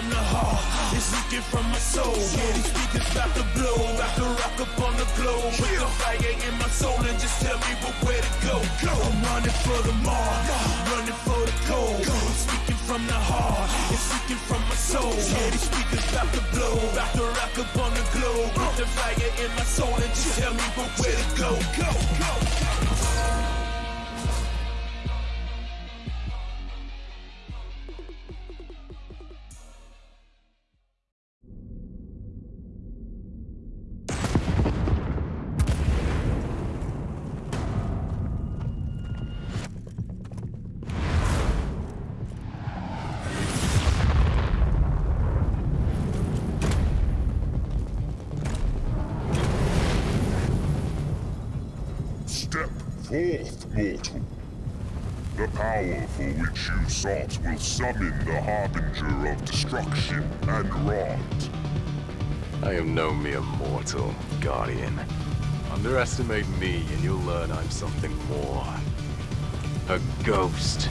from the heart, it's leaking from my soul. Yeah, these speakers about to blow, about to rock up on the globe. Put the fire in my soul and just tell me where to go. I'm running for the mark, running for the gold. I'm speaking from the heart, it's leaking from my soul. Yeah, these speakers about to blow, about to rock up on the globe. Put the fire in my soul and just tell me where to go. Go, go, go. Forth, mortal. The power for which you sought will summon the Harbinger of Destruction and Rot. I am no mere mortal, Guardian. Underestimate me and you'll learn I'm something more. A ghost.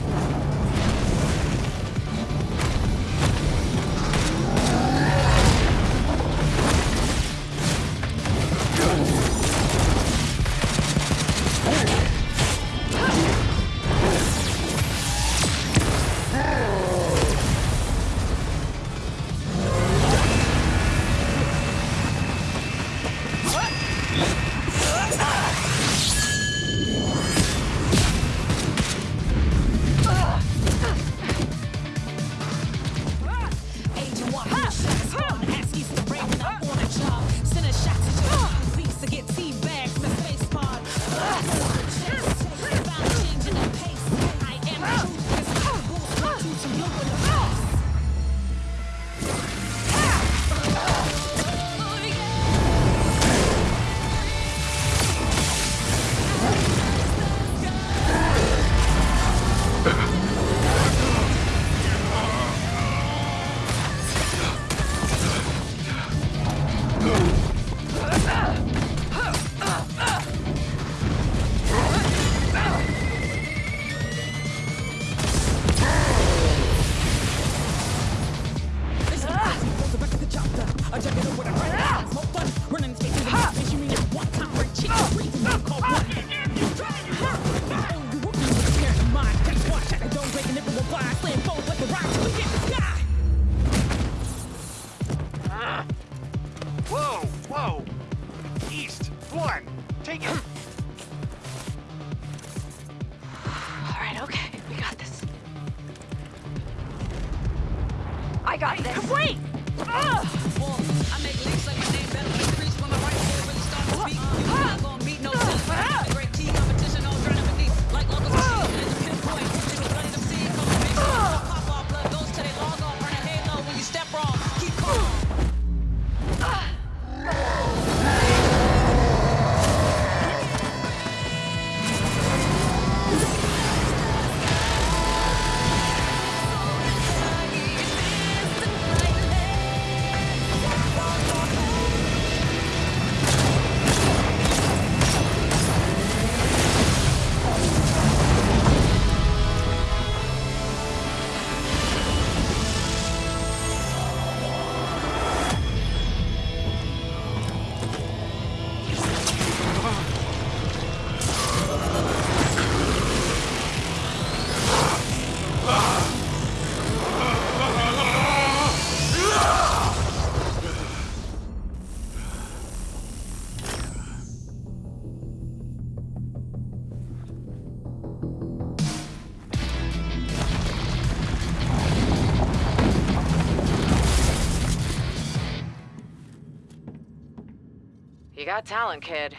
Got talent, kid.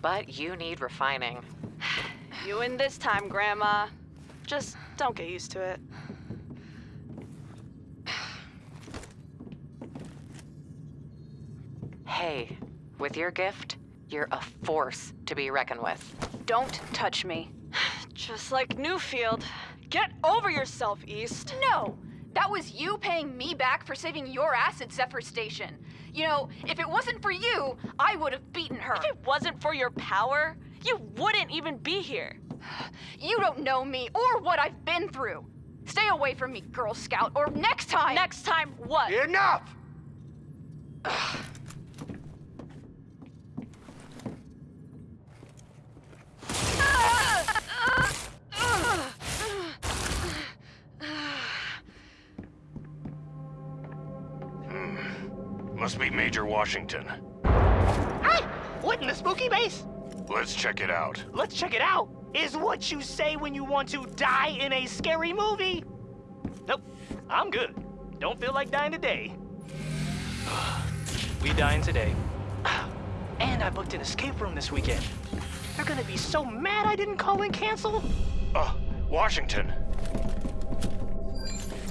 But you need refining. You win this time, Grandma. Just don't get used to it. Hey, with your gift, you're a force to be reckoned with. Don't touch me. Just like Newfield. Get over yourself, East. No! That was you paying me back for saving your ass at Zephyr Station. You know, if it wasn't for you, I would have beaten her. If it wasn't for your power, you wouldn't even be here. You don't know me or what I've been through. Stay away from me, Girl Scout, or next time! Next time, what? Enough! Must Washington. Hey! What in the spooky base? Let's check it out. Let's check it out. Is what you say when you want to die in a scary movie. Nope, I'm good. Don't feel like dying today. we dying today. And I booked an escape room this weekend. They're gonna be so mad I didn't call and cancel. Oh, Washington.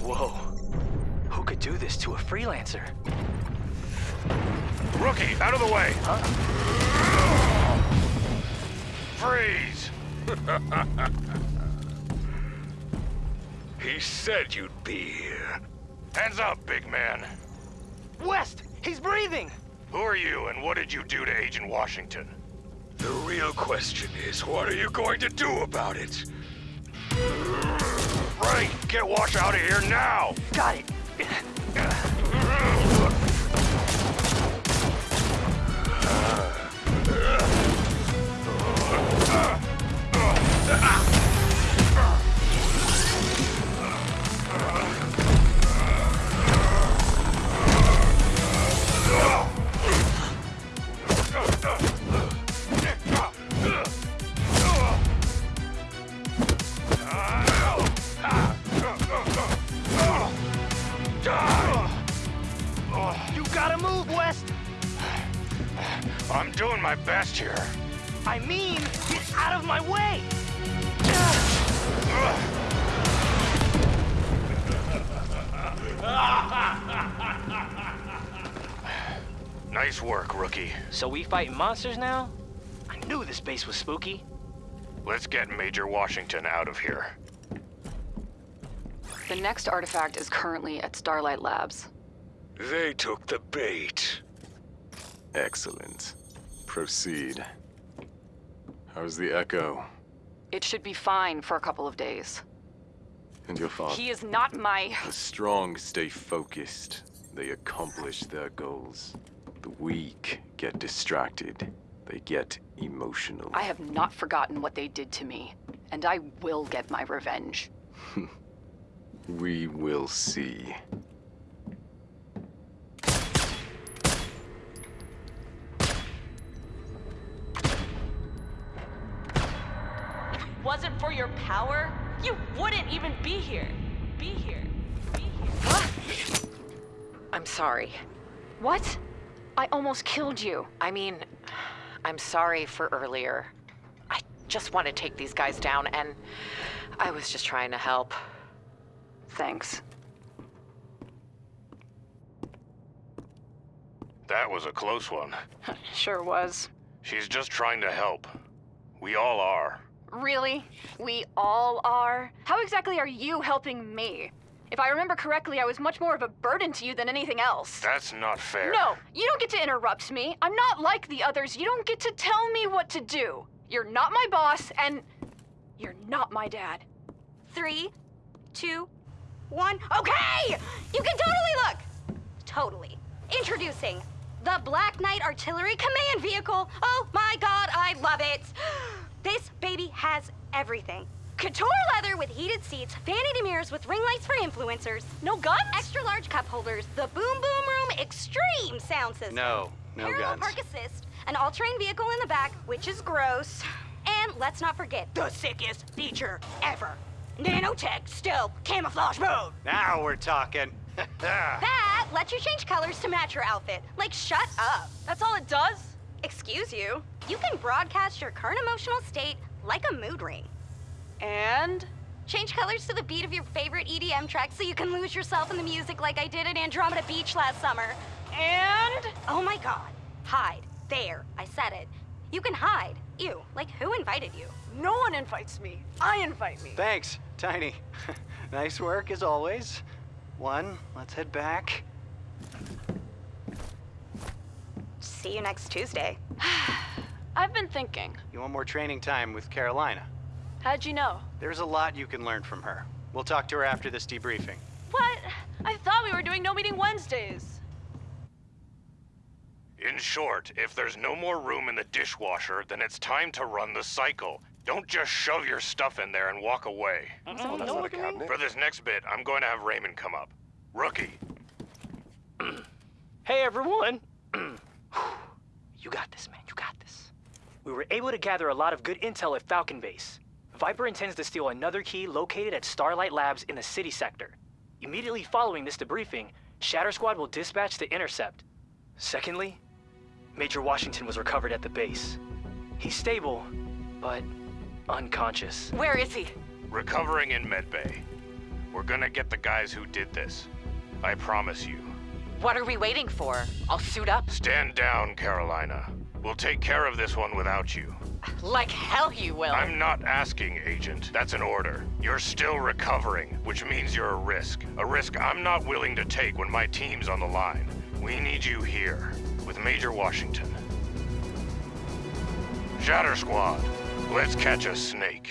Whoa. Who could do this to a freelancer? Rookie, out of the way! Freeze! he said you'd be here. Hands up, big man. West, he's breathing. Who are you and what did you do to Agent Washington? The real question is, what are you going to do about it? Right, get Wash out of here now! Got it. gotta move, West. I'm doing my best here. I mean, get out of my way. Nice work, rookie. So we fighting monsters now? I knew this base was spooky. Let's get Major Washington out of here. The next artifact is currently at Starlight Labs. They took the bait. Excellent. Proceed. How's the Echo? It should be fine for a couple of days. And your father? He is not my. The strong stay focused. They accomplish their goals. The weak get distracted. They get emotional. I have not forgotten what they did to me, and I will get my revenge. We will see. Wasn't for your power, you wouldn't even be here. Be here. Be here. What? I'm sorry. What? I almost killed you. I mean, I'm sorry for earlier. I just want to take these guys down, and I was just trying to help. Thanks. That was a close one. Sure was. She's just trying to help. We all are. Really? We all are? How exactly are you helping me? If I remember correctly, I was much more of a burden to you than anything else. That's not fair. No, you don't get to interrupt me. I'm not like the others. You don't get to tell me what to do. You're not my boss, and you're not my dad. Three, two, one. Okay! You can totally look! Totally. Introducing the Black Knight Artillery Command Vehicle. Oh my god, I love it! This baby has everything. Couture leather with heated seats, vanity mirrors with ring lights for influencers, No guns? extra large cup holders, the Boom Boom Room Extreme sound system. No, no Parallel guns. park assist, an all-terrain vehicle in the back, which is gross. And let's not forget The sickest feature ever. Nanotech stealth camouflage mode. Now we're talking. That lets you change colors to match your outfit. Like, shut up. That's all it does? Excuse you. You can broadcast your current emotional state like a mood ring. And? Change colors to the beat of your favorite EDM track so you can lose yourself in the music like I did at Andromeda Beach last summer. And? Oh my god. Hide. There. I said it. You can hide. Ew. Like, who invited you? No one invites me. I invite me. Thanks, Tiny. nice work as always. One, let's head back. See you next Tuesday. I've been thinking. You want more training time with Carolina? How'd you know? There's a lot you can learn from her. We'll talk to her after this debriefing. What? I thought we were doing no meeting Wednesdays. In short, if there's no more room in the dishwasher, then it's time to run the cycle. Don't just shove your stuff in there and walk away. Mm-hmm. Oh, that's not a cabinet. For this next bit, I'm going to have Raymond come up. Rookie, Hey everyone! you got this, man. You got this. We were able to gather a lot of good intel at Falcon Base. Viper intends to steal another key located at Starlight Labs in the city sector. Immediately following this debriefing, Shatter Squad will dispatch to intercept. Secondly, Major Washington was recovered at the base. He's stable, but unconscious. Where is he? recovering in medbay. We're gonna get the guys who did this. I promise you. What are we waiting for? I'll suit up. Stand down, Carolina. We'll take care of this one without you. Like hell you will. I'm not asking, Agent. That's an order. You're still recovering, which means you're a risk. A risk I'm not willing to take when my team's on the line. We need you here, with Major Washington. Shatter Squad, let's catch a snake.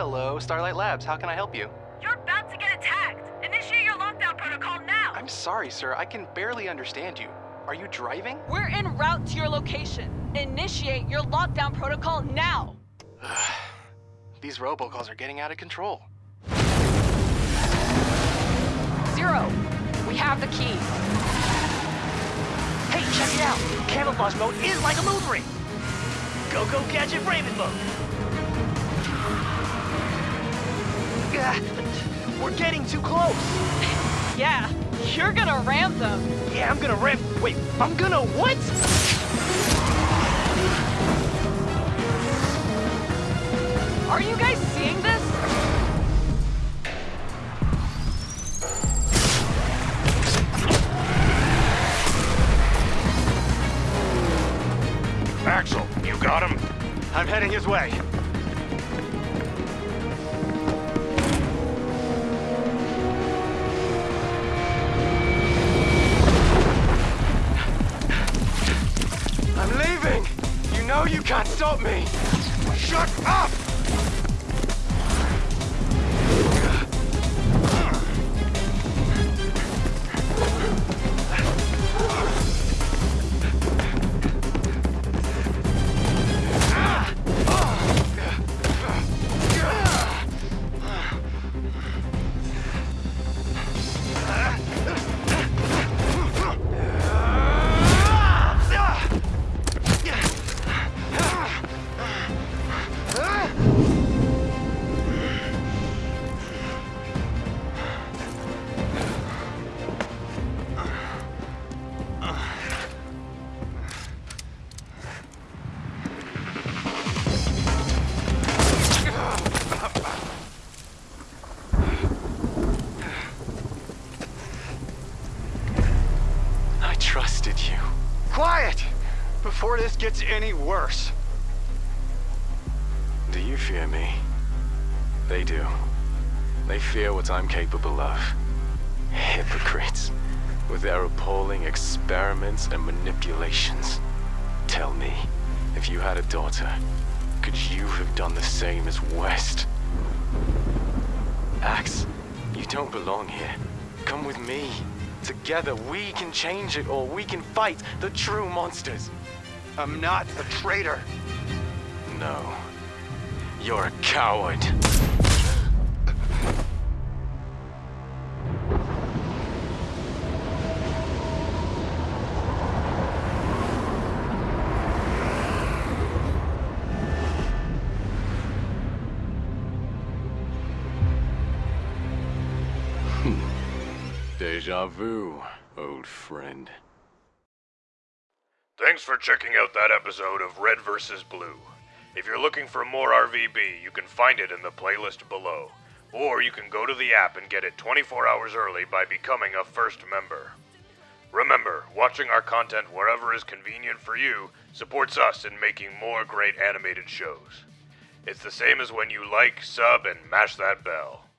Hello, Starlight Labs. How can I help you? You're about to get attacked. Initiate your lockdown protocol now. I'm sorry, sir. I can barely understand you. Are you driving? We're en route to your location. Initiate your lockdown protocol now. These robocalls are getting out of control. Zero. We have the key. Hey, check it out! Camouflage mode is like a mood ring! Go go gadget Raymond mode! We're getting too close! Yeah, you're gonna ram them. Yeah, I'm gonna ram. Wait, I'm gonna what? Are you guys seeing this? Axel, you got him? I'm heading his way. Can't stop me! Shut up! You. Quiet! Before this gets any worse. Do you fear me? They do. They fear what I'm capable of. Hypocrites. With their appalling experiments and manipulations. Tell me, if you had a daughter, could you have done the same as West? Axe, you don't belong here. Come with me. Together, we can change it all. We can fight the true monsters. I'm not a traitor. No. You're a coward. Deja vu, old friend. Thanks for checking out that episode of Red vs. Blue. If you're looking for more RVB, you can find it in the playlist below. Or you can go to the app and get it 24 hours early by becoming a first member. Remember, watching our content wherever is convenient for you supports us in making more great animated shows. It's the same as when you like, sub, and mash that bell.